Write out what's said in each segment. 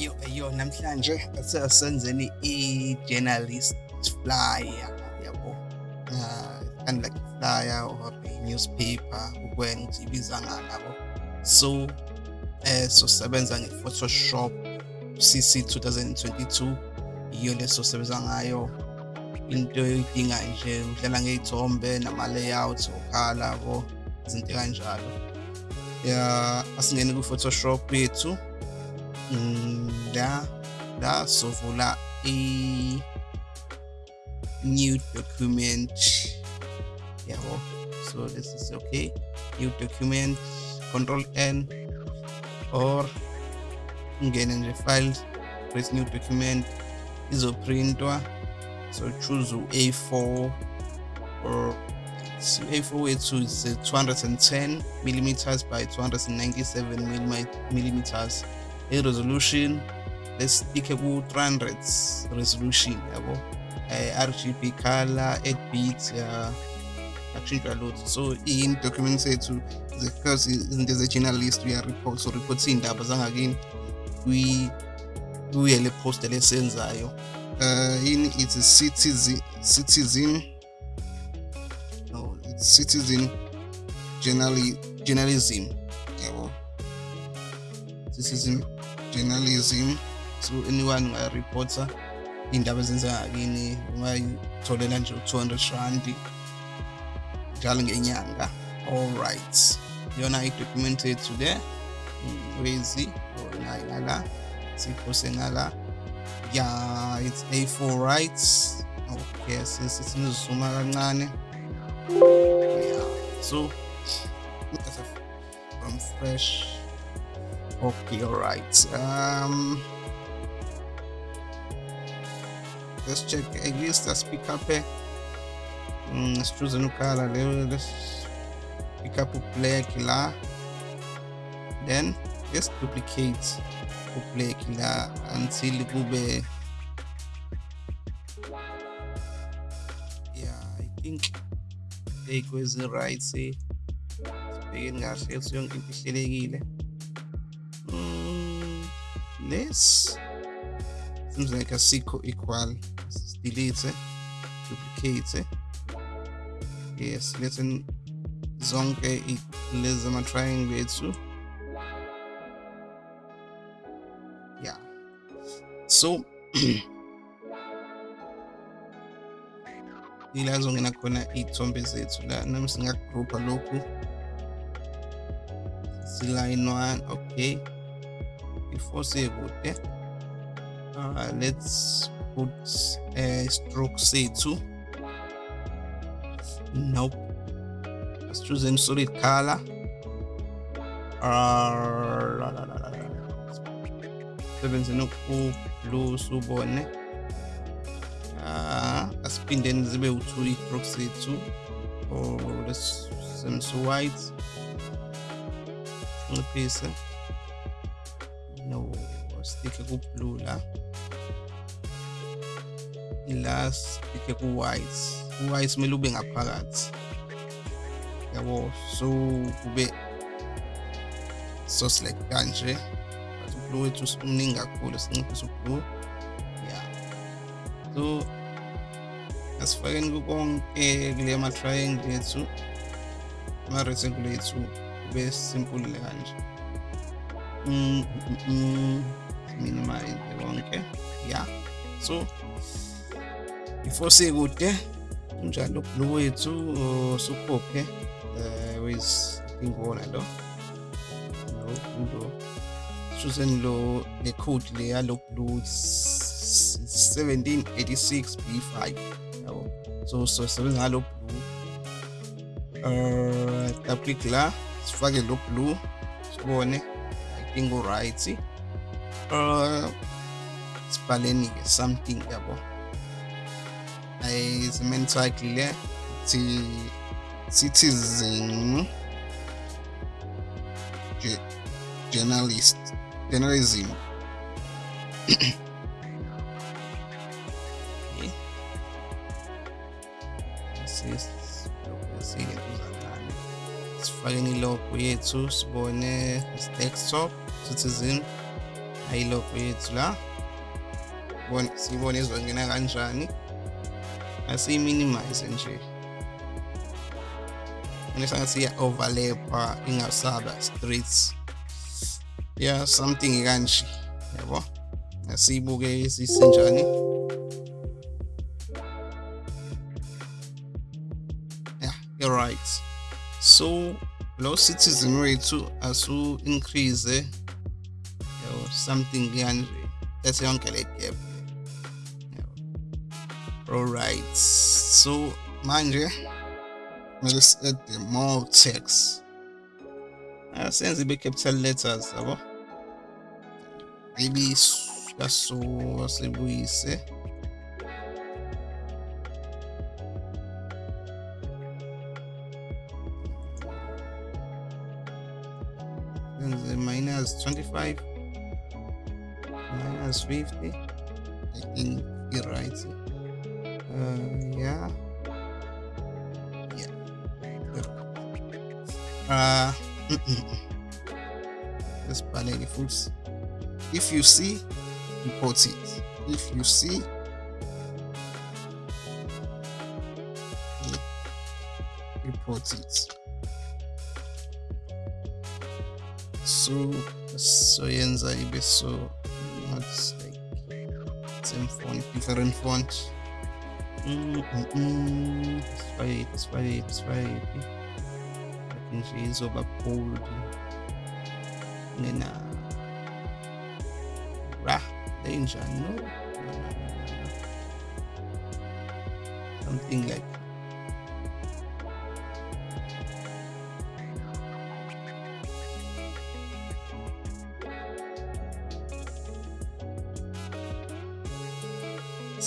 Ayo ayo namhlanje asasenzeni i-journalist flyer yabo. Uh, kind of like a flyer or a newspaper ukwenza ukuthi ibiza ngani yabo. So eh so sebenza nge-Photoshop CC 2022 iyo leso sebenza ngayo into oyidinga nje udlala ngey'thombe nama-layouts okhala yabo izinto kanjalo ya asingene ku-Photoshop yethu Mm, la la sovula i new document. Yabo so this is okay. New document control n or ngene nje file press new document izoprintwa. So choose a4 or so a4 wethu is uh, 210 millimeters by 297 millimeters i-resolution lesitike ku-300 resolution yabo? Uh, rgb color 8 bit ya akushintshwa lutho. So in document sethu because izinto ze-journalist uya-report so report iy'ndaba zangakini kuye le post lesenzayo uh, in it's a citizen citizen no it's citizen journali, journalism yabo? Citizen journalism so anyone ungareporta iy'ndaba ezenzeka kini ungayitholela nje u-200 rand njalo ngenyanga. Alright iyona i-document yethu le wezi nayo ngala siphose ngala ya it's a4 right? Oh, okay since it's sesizuma kancane. Yeah so from fresh okay all right um let's check at least let's pick up a mm, let's choose a new color let's pick up a black la then let's duplicate a black la until kube yeah i think ekwezi right say sibhekeni kahle ukuthi yonke into ihlelekile this. Seems like a sequel equal. Delete it. Duplicate it. Yes let's zonke lezi ama-triangle ethu yeah. So ila zongena khona iy'thombe zethu la nami singagroupa lokhu siline one okay before sekude uh, let's put a stroke sethu nope. Let's choose a solid color. Sebenze noku-blue subone uh, asiphindeni zibe u-two i-stroke sethu or let's sense white. Nciphise stick ku-blue la ila stick ku-white u-white kumele ube ngaphakathi. Yabo so kube so select kanje. But ublue wethu umningi kakhulu sinciphise ublue. Yeah so asifakeni kukonke kule ma-triangle ethu ama-rectangle ethu kube simple kanje. Mm, mm, mm. Minimize konke yeah. So before sekude njalo blue wethu sukhophe uh, wes ingona lo lo lo choosing lo le code le yalo blue 1786 b5 yabo so so sebenza ngalo blue uh double click la sifake lo blue sibone. I think alright uh sibhaleni ke something yabo? Ayizimeni title le ti citizen journalist journalism. Sifakeni ilogo yethu sibone desktop citizen ilogo yethu la. Bona siyibona izongena kanjani? Asiyiminimize nje. Ngisangathi iya-overlapha ingasaba streets. Yeah something kanje yabo? Asiyibuke sisenjani yeah you're right. So lo citizen wethu asu increase yabo something kanje bese yonke le gap alright so manje let's add the more text. Asenze ibe-capital letters yabo maybe kaso sibuyise senze minus 25 minus 50 i think you're right uh, yeah. Yeah. Uh let's ballet foods if you see report it. If you see. Report it. So so yenza ibe so font different font. Mm -mm sifake sifake sifake nje izoba bold. Ngena ra danger no. something like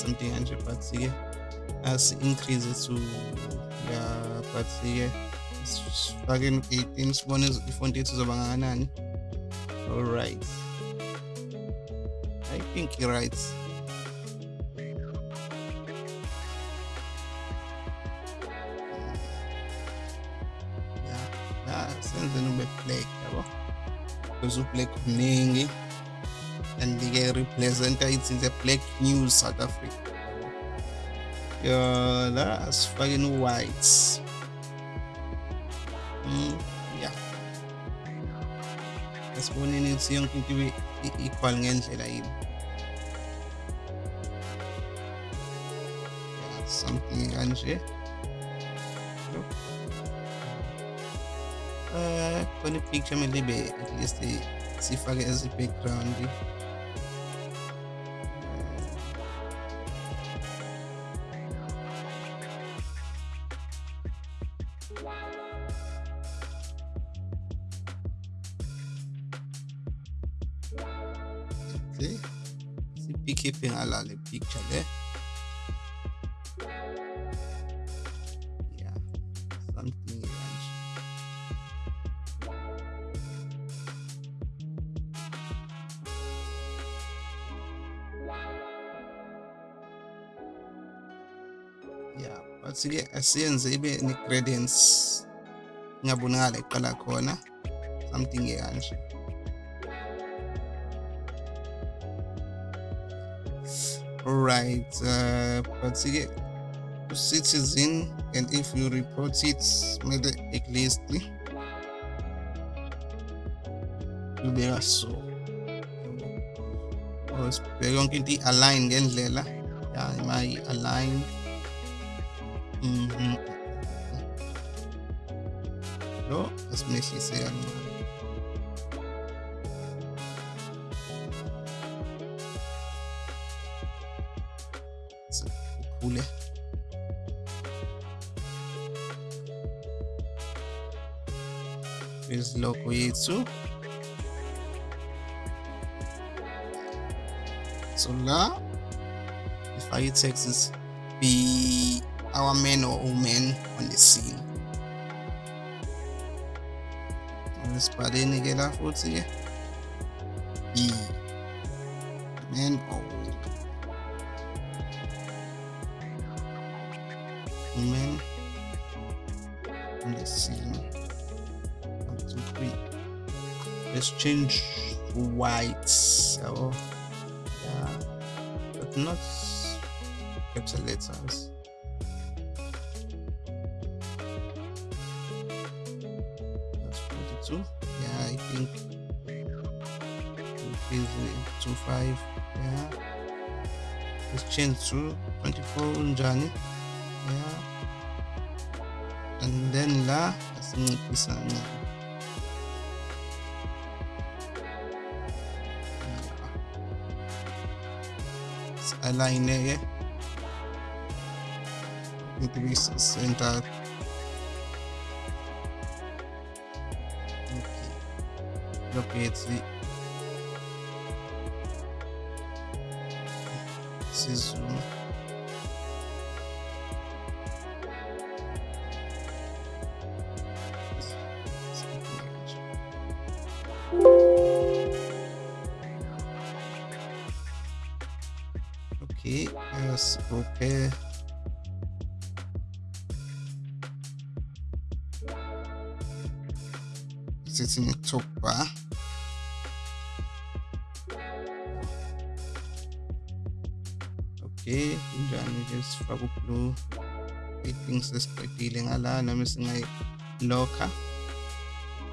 something ke as increase to ya but ke sifake 18 sibone ifonti yethu izoba ngakanani all right. I think right. Yeah la senzeni ube black because ublack mningi and ke representa ithi the black news south africa. Yeah la asifake white. Mm, yeah. Esiboneni ukuthi yonke into ibe equal ngendlela yini yeah, something kanje uh khona ipicture kumele ibe at least sifake as i-background asiyenze ibe ne-gradients ingabonakala iqala khona something kanje right uh, but ke citizen and if you report it kumele at least ubeka so. Sibheke yonke into i-align ngendlela ya ima i-align mhm. Lo asimehlise kancane ukhule logo yethu so la ifake i-texts be our men or woman on the scene. Esibhaleni ke la futhi ke. Be man or woman on the scene. One two three. Let's change to white. So yeah, but not capital letters. Yeah. Let's change to 24 Johnny. Yeah. And then la asinciphisa kancane. align-ke need to be centered okay locate the Preciso. Ok, as qualquer. Você tem que topar. Kunjani ke sifake ublue i-things esiqedile ngala noma singayilokha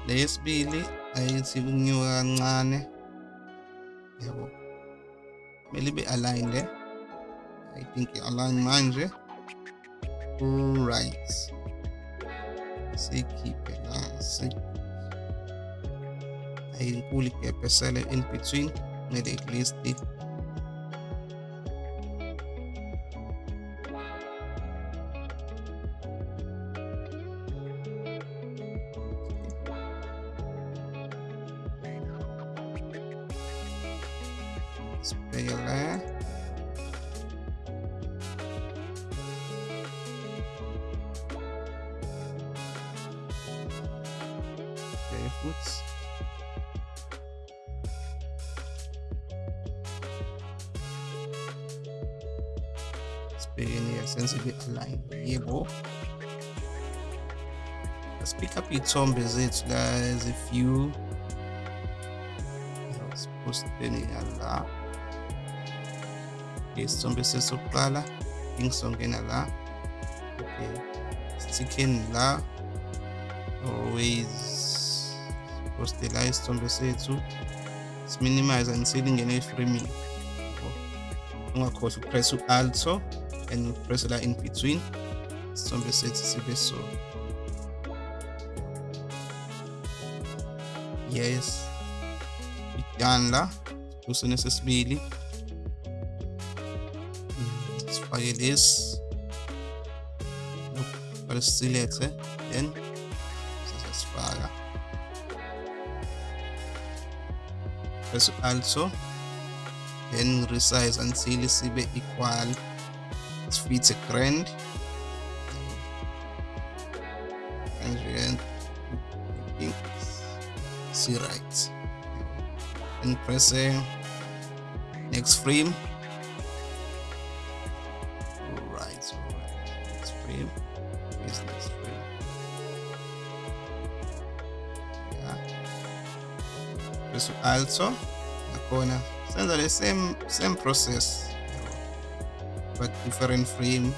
le yesibili ayithi kunyuka kancane yabo. Kumele ibe aligned eh? I think i-align manje eh? right siyikhiphe la ayinkulu ah, igap esele in between. Kumele at pick up iy'thombe zethu guys? A few positeni la isithombe sesokuqala ingisongena la okay stickeni la always poste la isithombe sethu siminimize until ingene eframing ungakhohlwa upress u-alto and upress la in between. Isithombe sethu sibe so yes. Done la kusone sesibili sifake lesi balisilethe then sesifaka press also. Then resize until sibe equal. Sifithe grand and press uh, next frame. Right so next frame. Is next frame? Yeah. Press also nakhona senza the same same process. But different frame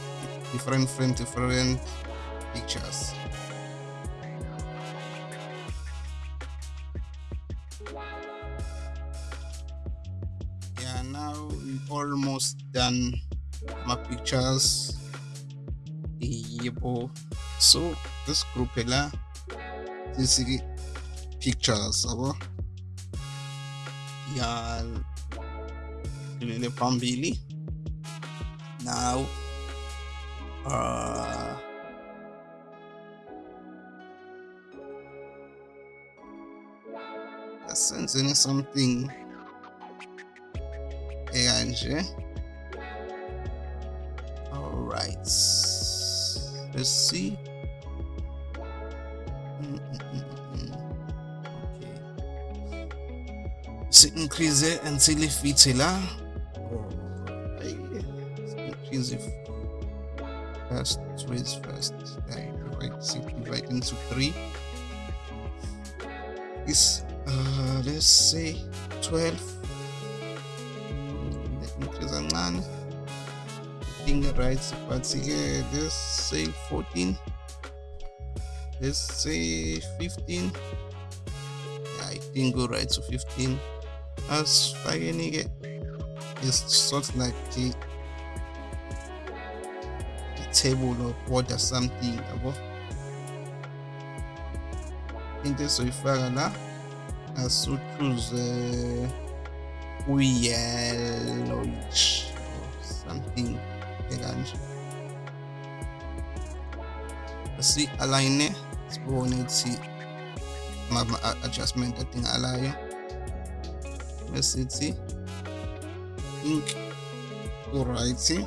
different frame different pictures almost done my pictures. Yebo. So this group this is pictures abo ya lele phambili. Now uh senzeni something ekanje all right. Let's see. Mm, mm, mm, mm, mm. okay. Increase until ifithe la increase if first ways first. I divide six divide into three. Is uh let's say 12 think right but yeah let's say 14 let's say 15 yeah, i think go right to 15 as asifakeni-ke is sort of like the, the table of order something yabo into esoyifaka la asuchuze uyellowish uh, or something si-align-e sibone ukuthi ama-adjustment adingakalayo besithi ink. Ku-right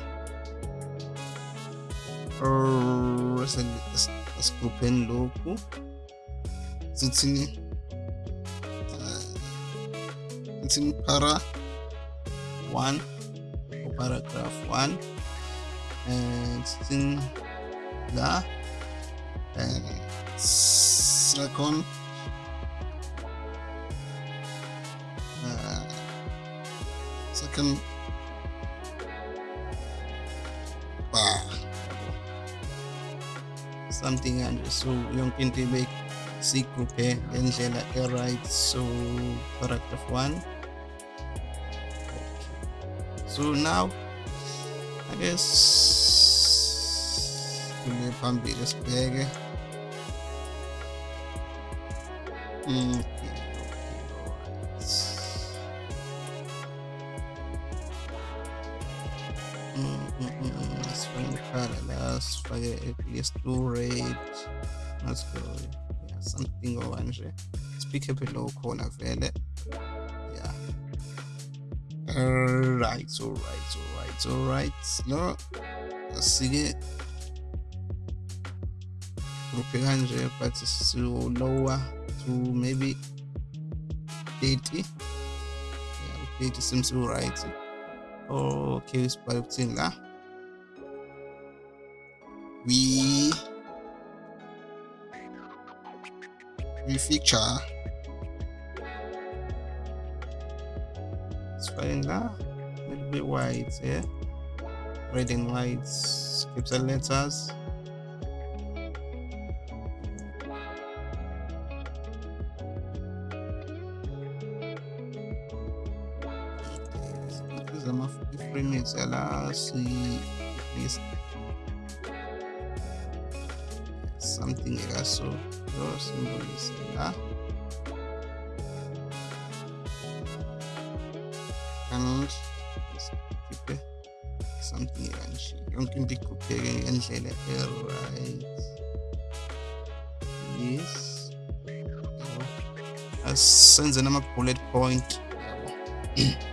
esigrupheni lokhu sithi sithi para 1 paragraph 1 and sithi la and uh, second. Bar something and so yung yonke into ibe siyigruphe ngendlela e-right so paragraph 1 so now I guess kule phambili mm, okay, sifake ikhala la sifake at least two red let's go yeah. Something okanje speak up below khona vele yeah alright alright alright alright no asike gruphe kanje but so lower to maybe 80 yeah 30 seems right oh, okay sibhale ukuthini la we we feature. It's fine now a little bit white yeah. Red and white capital letters ama-frames yala si list something ekaso so simbolise la and sikhiphe something ekanje yonke into igrupheke ngendlela e-right yes asenze nama-bullet point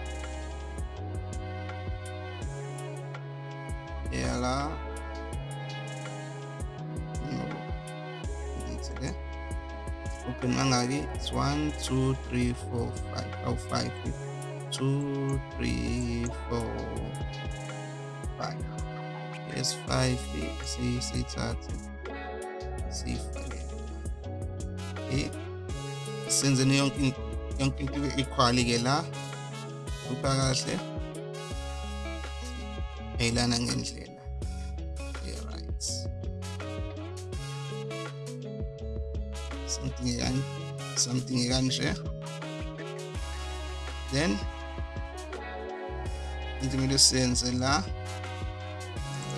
two three four five oh five two three four five yes five see see si sithathe sifake okay senzeni yonke yonke into equal ke la kupha kahle ayilana ngendlela right something ekan something ekanje then into kumele siyenze la?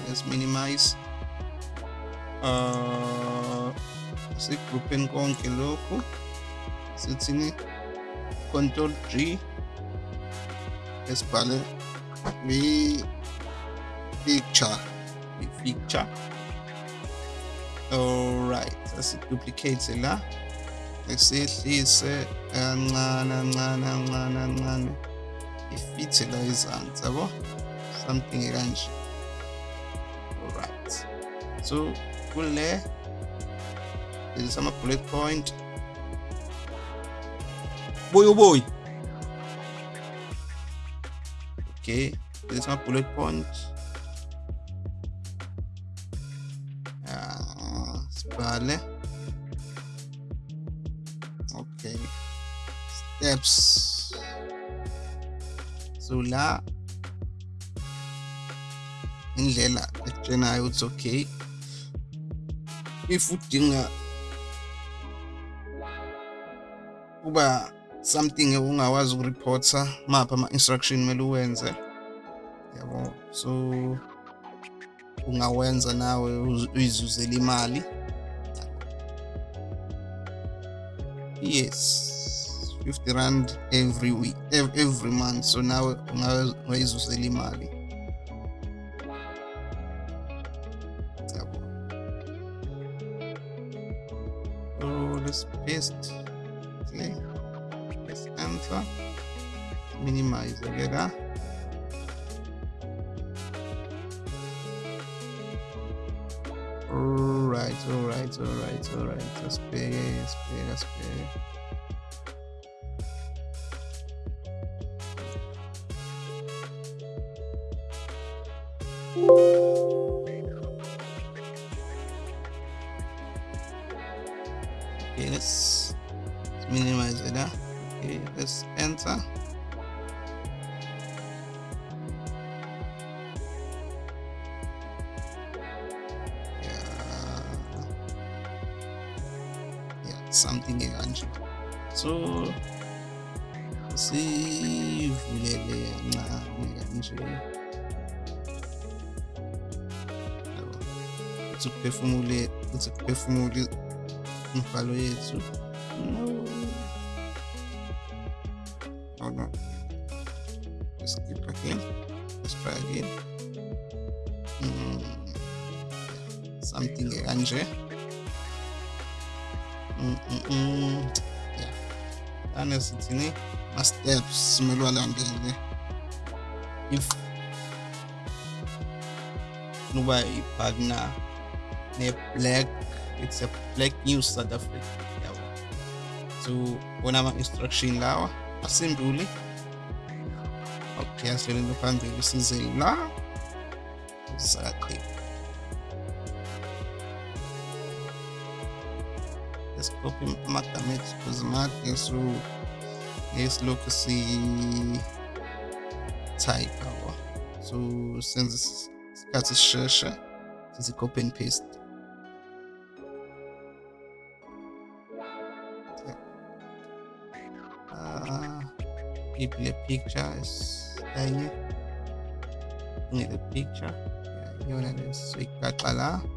Let's minimize. Uh sigrupheni konke lokhu sithini control G. Esibhale we picture. We picture. Alright asiduplicate la esihlise kancane kancane kancane kancane ifithe la izansi yabo? Something ekanje. Alright so kule is ama bullet point. Boy oh boy. Okay this is my bullet point. Uh, sibhale. okay steps so la indlela ekutshenayo ukuthi okay. If udinga kuba something ungawazi ukureporta mapha ama-instruction kumele uwenze? Yabo so ungawenza nawe uyizuzele imali. Yes. 50 rand every week every month. So now ungayizuzela imali. Yabo. Oh, so let's paste. Okay let's enter minimize ke la Alright, alright, alright, alright. Asibheke, asibheke, asibheke. Skip again let's try again mm. something ekanje yeah anesithini ma-steps kumele walandele if nuba i-partner ne-black it's a black news south africa. Yabo so bona ama-instruction lawa ah, asimbuli okay asilele phambili size la sakaqhela let's copy amagama ethu because made so esilokhu si-type awa so senze isikhathi sisheshe sithi copy and paste. Uh, maybe le picture enye ngele picture? Iyona lesoyigaxa la is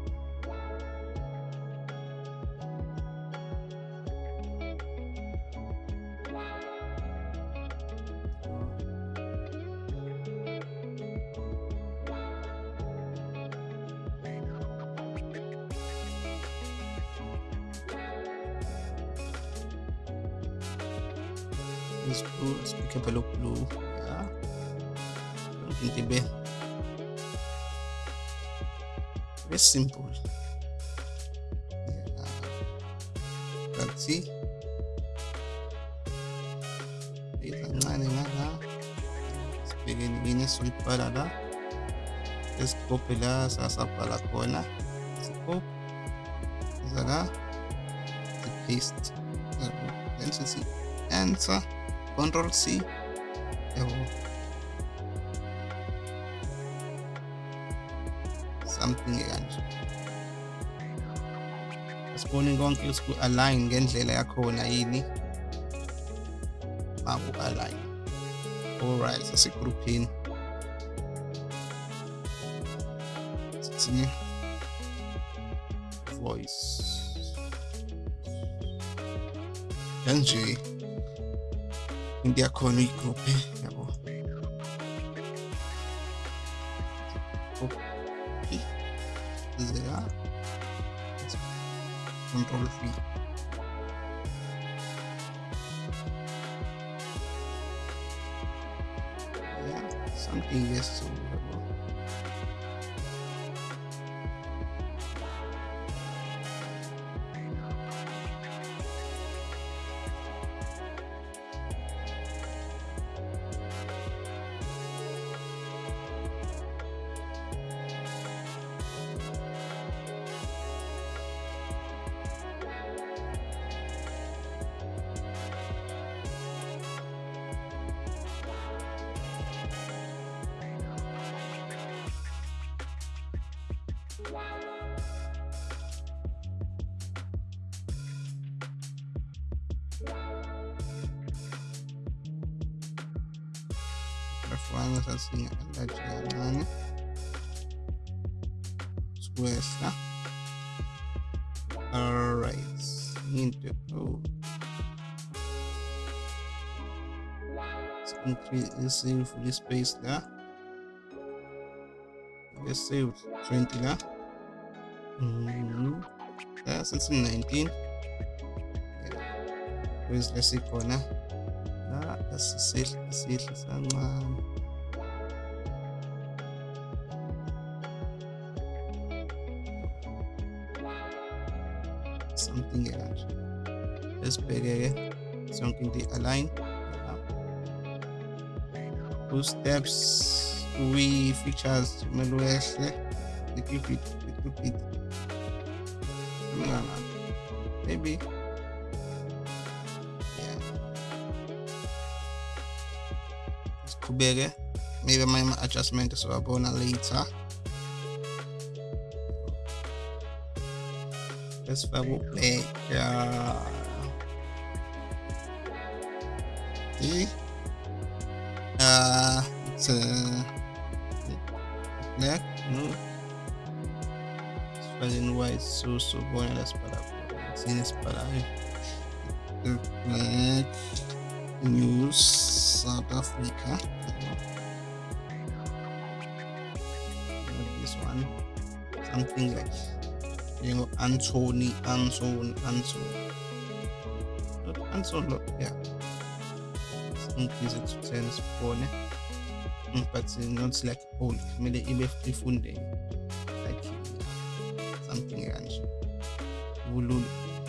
esikophe la sasabhala khona sikophe iza la paste. Then sithi enter control C. Something kanje asibone konke ukuthi align. Ngendlela yakhona yini eh. maku align. Alright asigrouphini sithi voice yakhona uyigruphe yabo. Copy ze la control something yes so yabo Rafwana sasinga-enlarge kancane sikwehla alright into oh increase save the space la let's save 20 la mm -hmm. sethi 19 where's lesikhona la isehla sancane something kanje esibheke-ke sonke into i-align ku-steps kwi-features kumele wehle little bit little bit maybe siqhubeke maybe amanye ama-adjustment siwabona later. Esifake ublack the uh a black no. Sifake white so khona sine sibhala black news south africa this one something like you know Anthony Anthony Anthony not Anthony yeah to 10 sibone but not like old kumele ibe ifunde like something kanje kulula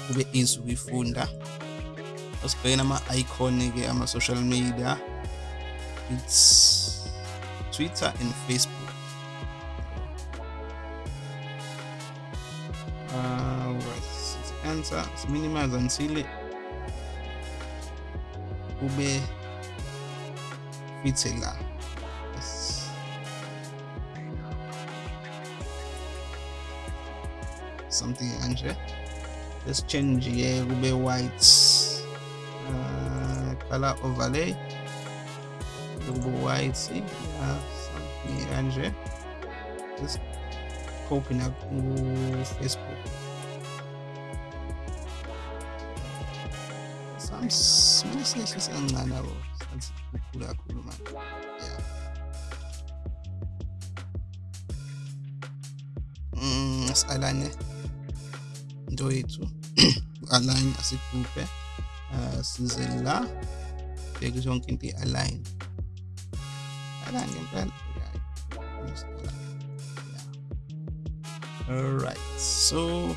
kube easy ukuyifunda usibhekene ama-icon ke ama-social media. It's twitter and facebook answer minimize until kube fithe la. Yes. something kanje. Let's change ye kube white. Uh, color overlay. Kube white. Yeah, something kanje. Let's copy na ku Facebook some small slices kancane yabo sathi kukhulu kakhulu manje yeah. Mm asalane into yethu align asigroupe uh, size la bheke zonke into i-align align ngempela all right so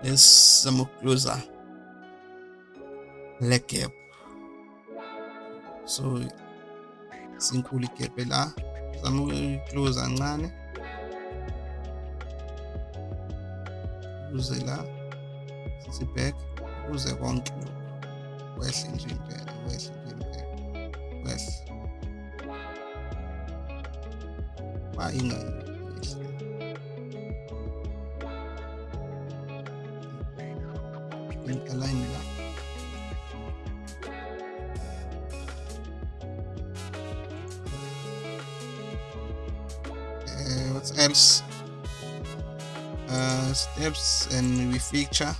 let's zama closer le gap so sinkulu igap la. Zama ukuclose kancane. Ukuze la. Sithi back. Ukuze konke lokhu. Wehle nje impela wehle nje impela wehle. Bayinga align and we feature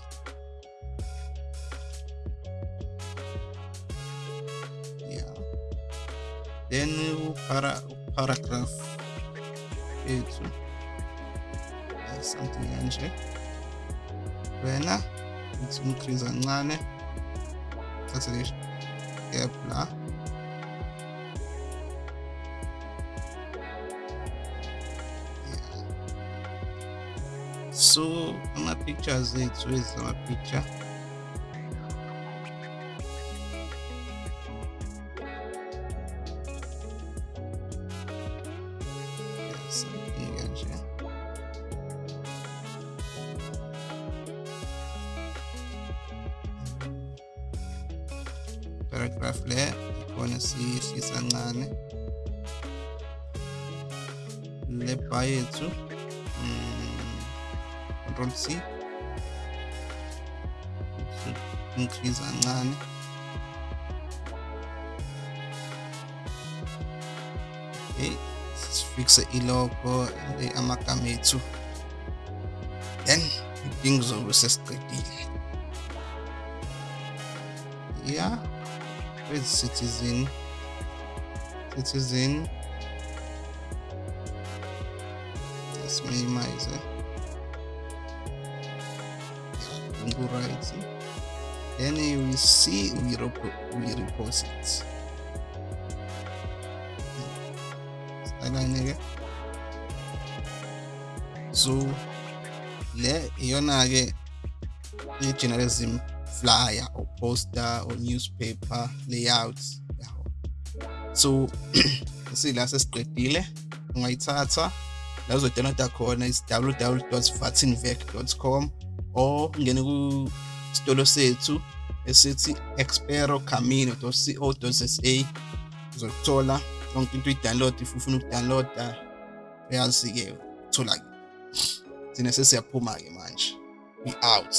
ama-pictures ethu ezi ama-picture something kanje paragraph le ikhona siyehlisa kancane le bar yethu control c increase kancane. Okay sifixe ilogo amagama ethu then idinga zobe sesiqedile. Yeah with citizen? Citizen we, rep we repose it styline so le iyona-ke i-journalism flyer or poster or newspaper layouts so sila sesiqedile ungayithatha la uzodownloada khona is www.vatinvec.com or ungene kusitolo sethu esithi experocamino.co.za uzokuthola yonke into uyi-download if ufuna ukudownloada uyazi-ke thola-ke thina sesiyaphuma-ke manje we out